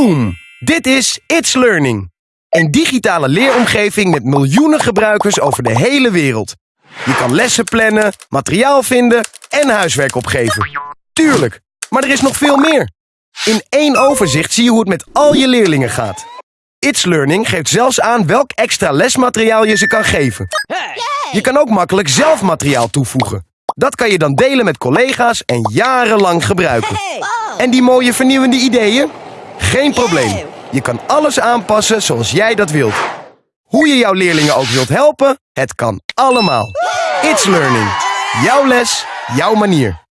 Boom! Dit is It's Learning. Een digitale leeromgeving met miljoenen gebruikers over de hele wereld. Je kan lessen plannen, materiaal vinden en huiswerk opgeven. Tuurlijk, maar er is nog veel meer. In één overzicht zie je hoe het met al je leerlingen gaat. It's Learning geeft zelfs aan welk extra lesmateriaal je ze kan geven. Je kan ook makkelijk zelf materiaal toevoegen. Dat kan je dan delen met collega's en jarenlang gebruiken. En die mooie vernieuwende ideeën? Geen probleem. Je kan alles aanpassen zoals jij dat wilt. Hoe je jouw leerlingen ook wilt helpen, het kan allemaal. It's Learning. Jouw les, jouw manier.